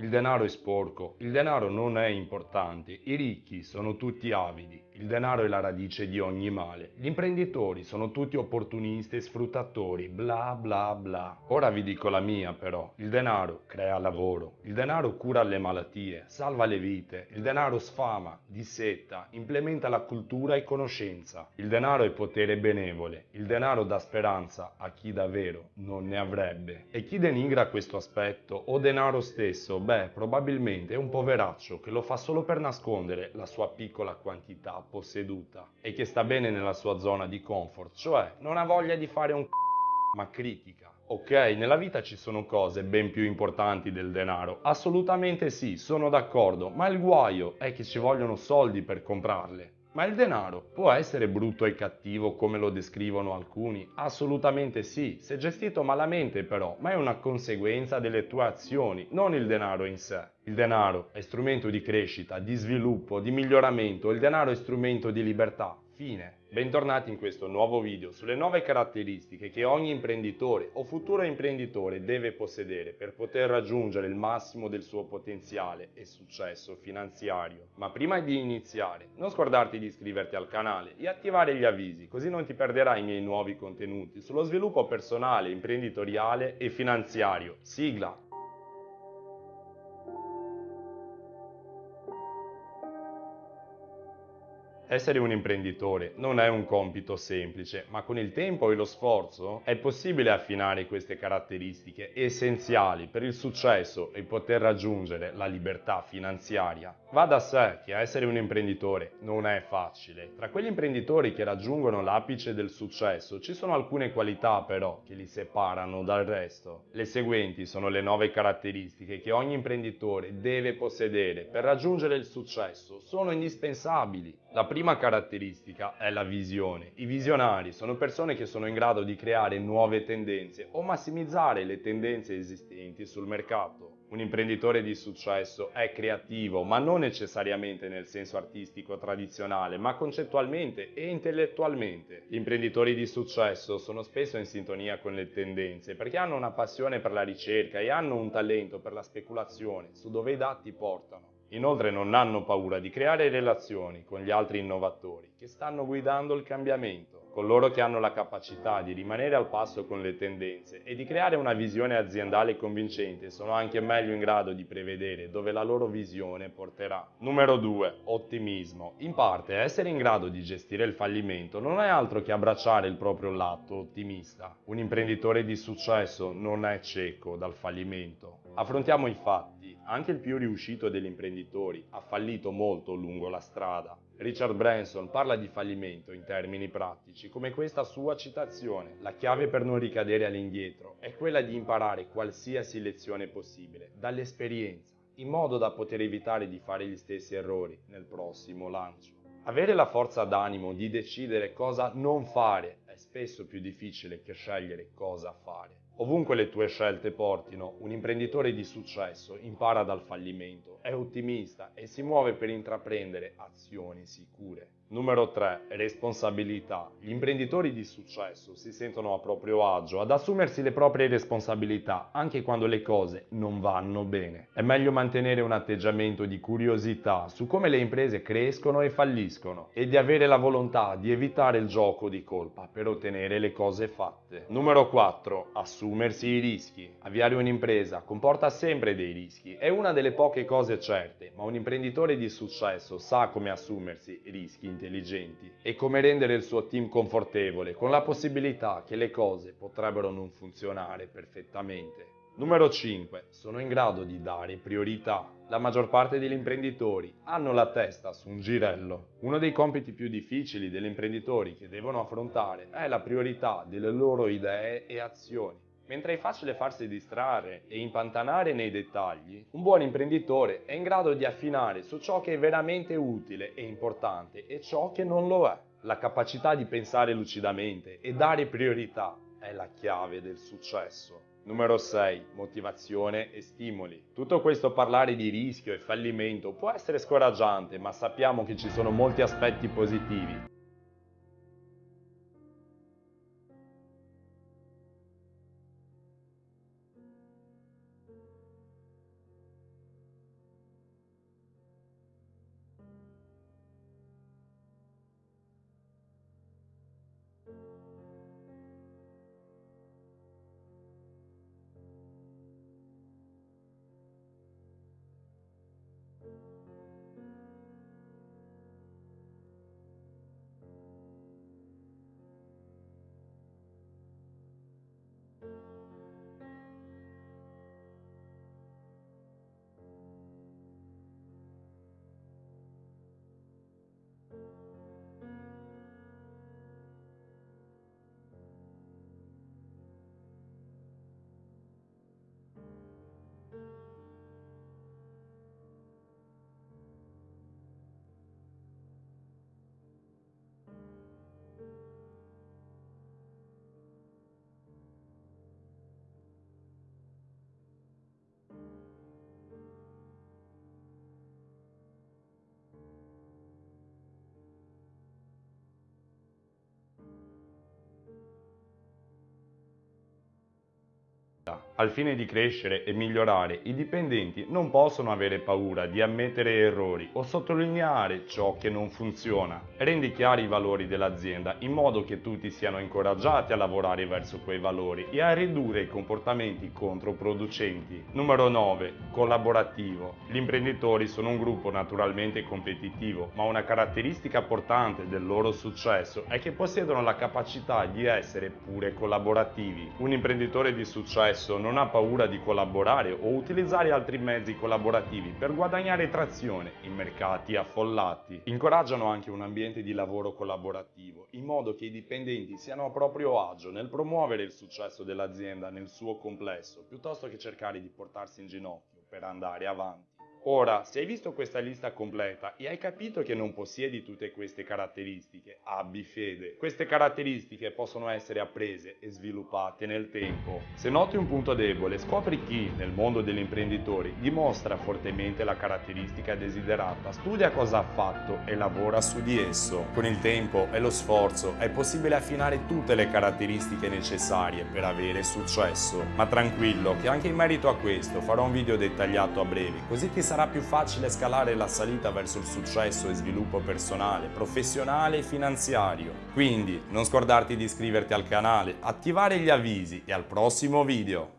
Il denaro è sporco, il denaro non è importante, i ricchi sono tutti avidi, il denaro è la radice di ogni male, gli imprenditori sono tutti opportunisti e sfruttatori, bla bla bla. Ora vi dico la mia però, il denaro crea lavoro, il denaro cura le malattie, salva le vite, il denaro sfama, dissetta, implementa la cultura e conoscenza, il denaro è potere benevole, il denaro dà speranza a chi davvero non ne avrebbe. E chi denigra questo aspetto? O denaro stesso? Beh, probabilmente è un poveraccio che lo fa solo per nascondere la sua piccola quantità posseduta e che sta bene nella sua zona di comfort, cioè non ha voglia di fare un c***o, ma critica. Ok, nella vita ci sono cose ben più importanti del denaro, assolutamente sì, sono d'accordo, ma il guaio è che ci vogliono soldi per comprarle. Ma il denaro può essere brutto e cattivo come lo descrivono alcuni? Assolutamente sì, se gestito malamente però, ma è una conseguenza delle tue azioni, non il denaro in sé. Il denaro è strumento di crescita, di sviluppo, di miglioramento, il denaro è strumento di libertà. Fine. Bentornati in questo nuovo video sulle nuove caratteristiche che ogni imprenditore o futuro imprenditore deve possedere per poter raggiungere il massimo del suo potenziale e successo finanziario. Ma prima di iniziare, non scordarti di iscriverti al canale e attivare gli avvisi, così non ti perderai i miei nuovi contenuti sullo sviluppo personale, imprenditoriale e finanziario. Sigla! Essere un imprenditore non è un compito semplice, ma con il tempo e lo sforzo è possibile affinare queste caratteristiche essenziali per il successo e poter raggiungere la libertà finanziaria. Va da sé che essere un imprenditore non è facile. Tra quegli imprenditori che raggiungono l'apice del successo ci sono alcune qualità però che li separano dal resto. Le seguenti sono le nove caratteristiche che ogni imprenditore deve possedere per raggiungere il successo. Sono indispensabili. La prima caratteristica è la visione. I visionari sono persone che sono in grado di creare nuove tendenze o massimizzare le tendenze esistenti sul mercato. Un imprenditore di successo è creativo, ma non necessariamente nel senso artistico tradizionale, ma concettualmente e intellettualmente. Gli imprenditori di successo sono spesso in sintonia con le tendenze perché hanno una passione per la ricerca e hanno un talento per la speculazione su dove i dati portano. Inoltre non hanno paura di creare relazioni con gli altri innovatori che stanno guidando il cambiamento coloro che hanno la capacità di rimanere al passo con le tendenze e di creare una visione aziendale convincente sono anche meglio in grado di prevedere dove la loro visione porterà. Numero 2. Ottimismo. In parte essere in grado di gestire il fallimento non è altro che abbracciare il proprio lato ottimista. Un imprenditore di successo non è cieco dal fallimento. Affrontiamo i fatti. Anche il più riuscito degli imprenditori ha fallito molto lungo la strada. Richard Branson parla di fallimento in termini pratici, come questa sua citazione. La chiave per non ricadere all'indietro è quella di imparare qualsiasi lezione possibile dall'esperienza, in modo da poter evitare di fare gli stessi errori nel prossimo lancio. Avere la forza d'animo di decidere cosa non fare è spesso più difficile che scegliere cosa fare. Ovunque le tue scelte portino, un imprenditore di successo impara dal fallimento, è ottimista e si muove per intraprendere azioni sicure. Numero 3. Responsabilità. Gli imprenditori di successo si sentono a proprio agio ad assumersi le proprie responsabilità anche quando le cose non vanno bene. È meglio mantenere un atteggiamento di curiosità su come le imprese crescono e falliscono e di avere la volontà di evitare il gioco di colpa per ottenere le cose fatte. Numero 4. Assumersi i rischi. Avviare un'impresa comporta sempre dei rischi, è una delle poche cose certe, ma un imprenditore di successo sa come assumersi rischi intelligenti e come rendere il suo team confortevole con la possibilità che le cose potrebbero non funzionare perfettamente. Numero 5. Sono in grado di dare priorità. La maggior parte degli imprenditori hanno la testa su un girello. Uno dei compiti più difficili degli imprenditori che devono affrontare è la priorità delle loro idee e azioni. Mentre è facile farsi distrarre e impantanare nei dettagli, un buon imprenditore è in grado di affinare su ciò che è veramente utile e importante e ciò che non lo è. La capacità di pensare lucidamente e dare priorità è la chiave del successo. Numero 6. Motivazione e stimoli. Tutto questo parlare di rischio e fallimento può essere scoraggiante, ma sappiamo che ci sono molti aspetti positivi. Al fine di crescere e migliorare, i dipendenti non possono avere paura di ammettere errori o sottolineare ciò che non funziona. Rendi chiari i valori dell'azienda in modo che tutti siano incoraggiati a lavorare verso quei valori e a ridurre i comportamenti controproducenti. Numero 9. Collaborativo. Gli imprenditori sono un gruppo naturalmente competitivo, ma una caratteristica portante del loro successo è che possiedono la capacità di essere pure collaborativi. Un imprenditore di successo non non ha paura di collaborare o utilizzare altri mezzi collaborativi per guadagnare trazione in mercati affollati. Incoraggiano anche un ambiente di lavoro collaborativo, in modo che i dipendenti siano a proprio agio nel promuovere il successo dell'azienda nel suo complesso, piuttosto che cercare di portarsi in ginocchio per andare avanti. Ora, se hai visto questa lista completa e hai capito che non possiedi tutte queste caratteristiche, abbi fede. Queste caratteristiche possono essere apprese e sviluppate nel tempo. Se noti un punto debole, scopri chi, nel mondo degli imprenditori, dimostra fortemente la caratteristica desiderata, studia cosa ha fatto e lavora su di esso. Con il tempo e lo sforzo è possibile affinare tutte le caratteristiche necessarie per avere successo. Ma tranquillo che anche in merito a questo farò un video dettagliato a breve, così ti sarà più facile scalare la salita verso il successo e sviluppo personale, professionale e finanziario. Quindi non scordarti di iscriverti al canale, attivare gli avvisi e al prossimo video!